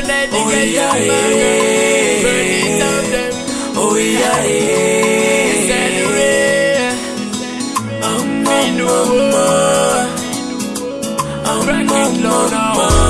would like to Oh, yeah, some yeah. Burn it out them. Oh yeah, yeah. rain. Um, Me um, no um, more. Um. Rock it low now. Kaigo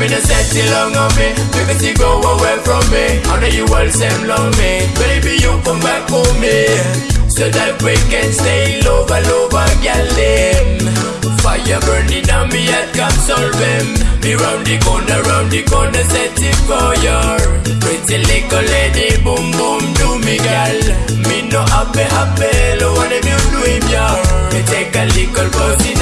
I'm in a long on me. Because you go away from me. I know you all same love me. Baby you come back for me. So that we can stay love love girl Fire burning on me I can solve them. Me round the corner round the corner set it fire. Pretty little lady boom boom do me girl Me no happy happy Lo wanna be doing ya Me take a little in